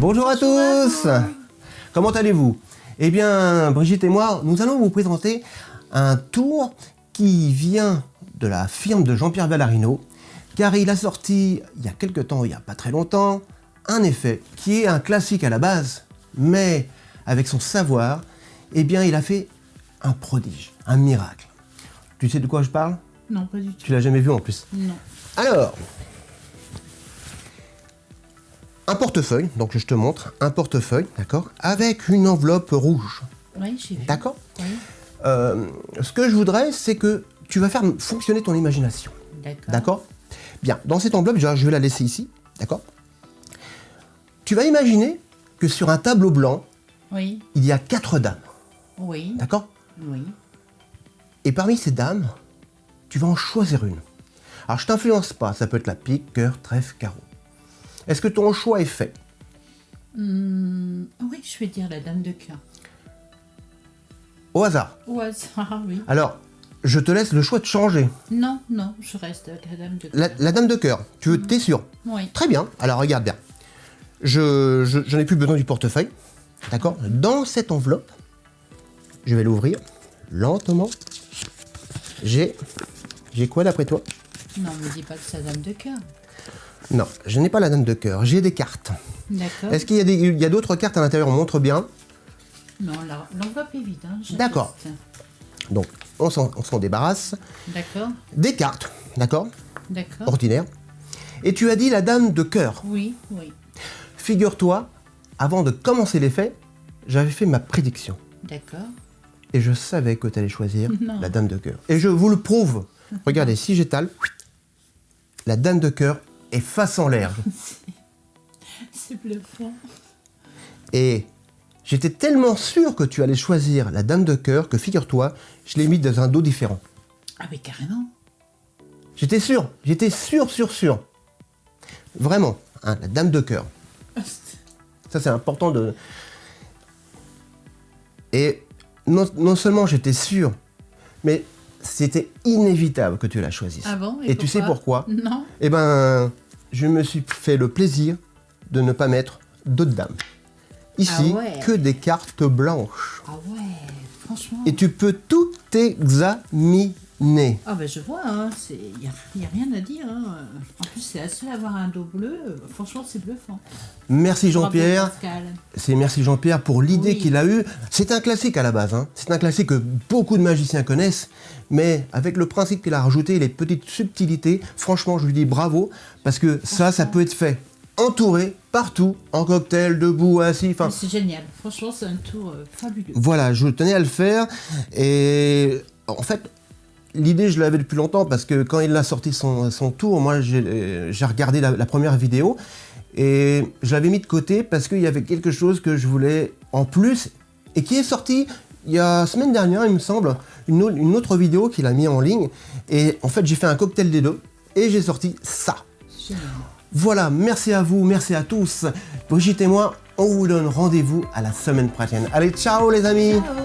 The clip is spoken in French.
Bonjour à tous Comment allez-vous? Eh bien, Brigitte et moi, nous allons vous présenter un tour qui vient de la firme de Jean-Pierre Vallarino, car il a sorti, il y a quelques temps, il n'y a pas très longtemps, un effet qui est un classique à la base, mais avec son savoir, eh bien, il a fait un prodige, un miracle. Tu sais de quoi je parle? Non, pas du tout. Tu l'as jamais vu en plus? Non. Alors, un portefeuille, donc je te montre, un portefeuille, d'accord, avec une enveloppe rouge, Oui, j'ai vu. d'accord Oui, Euh, Ce que je voudrais, c'est que tu vas faire fonctionner ton imagination, d'accord. d'accord? Bien, dans cette enveloppe, je vais la laisser ici, d'accord? Tu vas imaginer que sur un tableau blanc, Oui, il y a quatre dames, oui, d'accord? Oui. Et parmi ces dames, tu vas en choisir une. Alors je t'influence pas, ça peut être la pique, cœur, trèfle, carreau. Est-ce que ton choix est fait Hum, oui, je vais dire la dame de cœur. Au hasard. Au hasard, oui. Alors, je te laisse le choix de changer. Non, non, je reste avec la dame de cœur. La, la dame de cœur, tu veux, t'es sûr Oui, Très bien, alors regarde bien. Je, je, je n'ai plus besoin du portefeuille, d'accord Dans cette enveloppe, je vais l'ouvrir lentement. J'ai... J'ai quoi d'après toi non, me dis pas que c'est la dame de cœur. Non, je n'ai pas la dame de cœur, j'ai des cartes. D'accord. Est-ce qu'il y a d'autres cartes à l'intérieur On montre bien. Non, l'enveloppe est vide. Hein. D'accord. Donc, on s'en débarrasse. D'accord, Des cartes, d'accord d'accord. Ordinaire. Et tu as dit la dame de cœur. Oui, oui. Figure-toi, avant de commencer l'effet, j'avais fait ma prédiction. D'accord. Et je savais que tu allais choisir Non. la dame de cœur. Et je vous le prouve. Regardez, si j'étale, la dame de cœur face en l'air. C'est bluffant. Et j'étais tellement sûr que tu allais choisir la dame de cœur que figure-toi, je l'ai mis dans un dos différent. Ah, mais carrément. J'étais sûr, j'étais sûr, sûr, sûr. Vraiment, hein, la dame de cœur. Ça, c'est important de... Et non, non seulement j'étais sûr, mais c'était inévitable que tu la choisisses. Ah bon Et tu sais pourquoi? Non. Eh ben, je me suis fait le plaisir de ne pas mettre d'autres dames. Ici, Ah ouais. que des cartes blanches. Ah ouais, franchement. Et tu peux tout examiner. Ah ben je vois, hein, il n'y a, rien à dire. hein. En plus, c'est la seule à avoir un dos bleu. Franchement, c'est bluffant. Merci Jean-Pierre. C'est merci Jean-Pierre pour l'idée Oui. qu'il a eue. C'est un classique à la base. hein. C'est un classique que beaucoup de magiciens connaissent. Mais avec le principe qu'il a rajouté, les petites subtilités, franchement, je lui dis bravo. Parce que ça, ça peut être fait entouré, partout, en cocktail, debout, assis. C'est génial. Franchement, c'est un tour euh, fabuleux. voilà, je tenais à le faire. Et en fait, l'idée, je l'avais depuis longtemps parce que quand il a sorti son, son tour, moi, j'ai euh, regardé la, la première vidéo et je l'avais mis de côté parce qu'il y avait quelque chose que je voulais en plus et qui est sorti il y a semaine dernière, il me semble, une, au- une autre vidéo qu'il a mis en ligne. Et en fait, j'ai fait un cocktail des deux et j'ai sorti ça. Génial. Voilà, merci à vous, merci à tous. Brigitte et moi, on vous donne rendez-vous à la semaine prochaine. Allez, ciao les amis Ciao